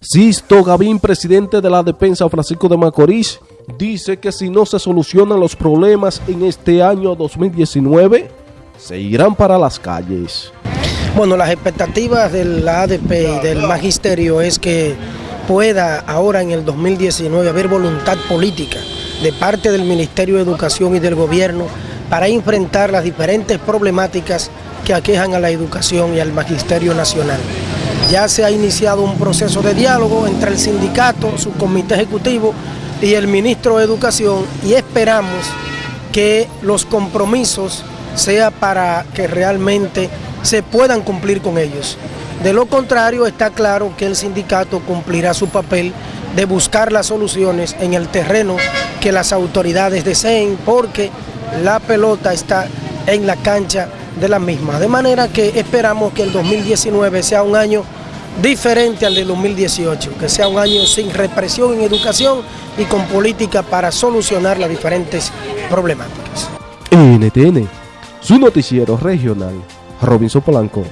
Sisto Gavín, presidente de la defensa Francisco de Macorís, dice que si no se solucionan los problemas en este año 2019, se irán para las calles. Bueno, las expectativas de la ADP y del magisterio es que pueda ahora en el 2019 haber voluntad política de parte del Ministerio de Educación y del Gobierno para enfrentar las diferentes problemáticas que aquejan a la educación y al magisterio nacional. Ya se ha iniciado un proceso de diálogo entre el sindicato, su comité ejecutivo y el ministro de Educación y esperamos que los compromisos sea para que realmente se puedan cumplir con ellos. De lo contrario, está claro que el sindicato cumplirá su papel de buscar las soluciones en el terreno que las autoridades deseen, porque la pelota está en la cancha de la misma. De manera que esperamos que el 2019 sea un año diferente al de 2018, que sea un año sin represión en educación y con política para solucionar las diferentes problemáticas. NTN, su noticiero regional, Robinson Polanco.